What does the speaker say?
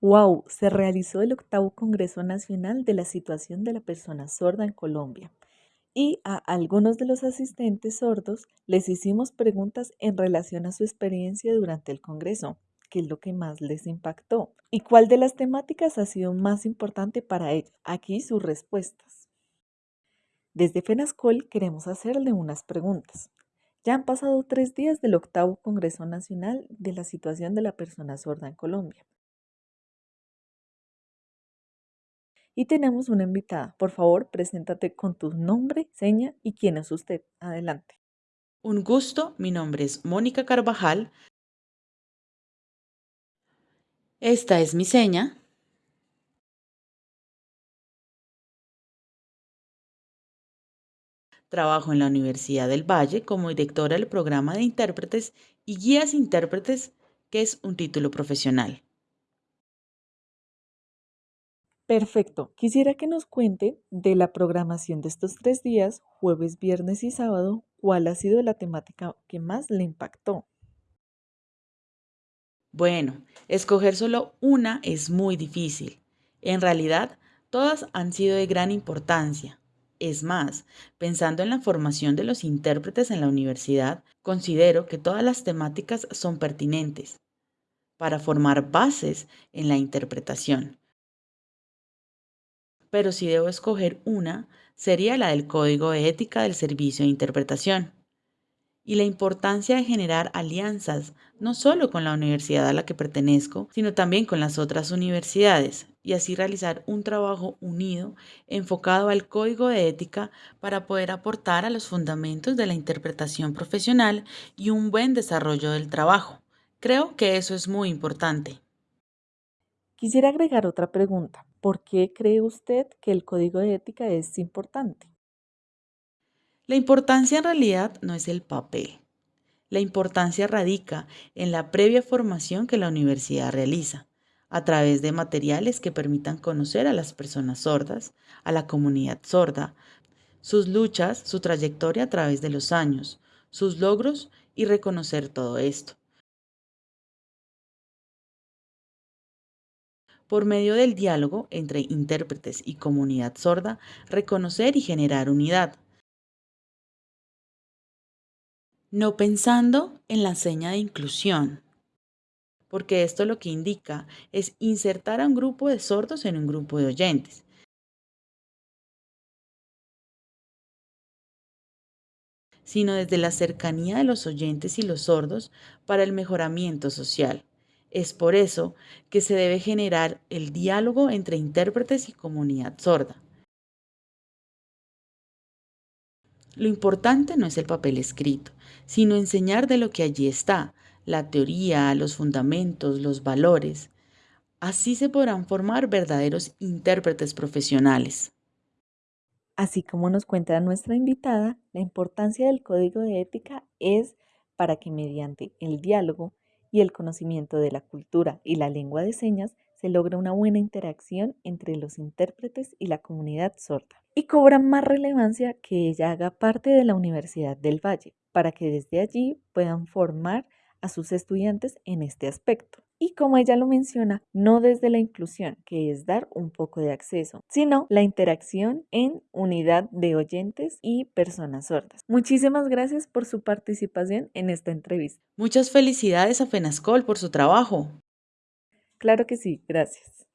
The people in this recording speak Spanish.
Wow, se realizó el octavo Congreso Nacional de la Situación de la Persona Sorda en Colombia y a algunos de los asistentes sordos les hicimos preguntas en relación a su experiencia durante el Congreso, qué es lo que más les impactó y cuál de las temáticas ha sido más importante para ellos. Aquí sus respuestas. Desde FENASCOL queremos hacerle unas preguntas. Ya han pasado tres días del octavo Congreso Nacional de la Situación de la Persona Sorda en Colombia. Y tenemos una invitada. Por favor, preséntate con tu nombre, seña y quién es usted. Adelante. Un gusto, mi nombre es Mónica Carvajal. Esta es mi seña. Trabajo en la Universidad del Valle como directora del programa de intérpretes y guías intérpretes, que es un título profesional. Perfecto. Quisiera que nos cuente de la programación de estos tres días, jueves, viernes y sábado, cuál ha sido la temática que más le impactó. Bueno, escoger solo una es muy difícil. En realidad, todas han sido de gran importancia. Es más, pensando en la formación de los intérpretes en la universidad, considero que todas las temáticas son pertinentes para formar bases en la interpretación pero si debo escoger una, sería la del Código de Ética del Servicio de Interpretación. Y la importancia de generar alianzas, no solo con la universidad a la que pertenezco, sino también con las otras universidades, y así realizar un trabajo unido enfocado al código de ética para poder aportar a los fundamentos de la interpretación profesional y un buen desarrollo del trabajo. Creo que eso es muy importante. Quisiera agregar otra pregunta. ¿Por qué cree usted que el código de ética es importante? La importancia en realidad no es el papel. La importancia radica en la previa formación que la universidad realiza a través de materiales que permitan conocer a las personas sordas, a la comunidad sorda, sus luchas, su trayectoria a través de los años, sus logros y reconocer todo esto. Por medio del diálogo entre intérpretes y comunidad sorda, reconocer y generar unidad. No pensando en la seña de inclusión, porque esto lo que indica es insertar a un grupo de sordos en un grupo de oyentes. sino desde la cercanía de los oyentes y los sordos para el mejoramiento social. Es por eso que se debe generar el diálogo entre intérpretes y comunidad sorda. Lo importante no es el papel escrito, sino enseñar de lo que allí está, la teoría, los fundamentos, los valores. Así se podrán formar verdaderos intérpretes profesionales. Así como nos cuenta nuestra invitada, la importancia del código de ética es para que mediante el diálogo y el conocimiento de la cultura y la lengua de señas se logra una buena interacción entre los intérpretes y la comunidad sorda. Y cobra más relevancia que ella haga parte de la Universidad del Valle, para que desde allí puedan formar a sus estudiantes en este aspecto. Y como ella lo menciona, no desde la inclusión, que es dar un poco de acceso, sino la interacción en unidad de oyentes y personas sordas. Muchísimas gracias por su participación en esta entrevista. Muchas felicidades a FENASCOL por su trabajo. Claro que sí, gracias.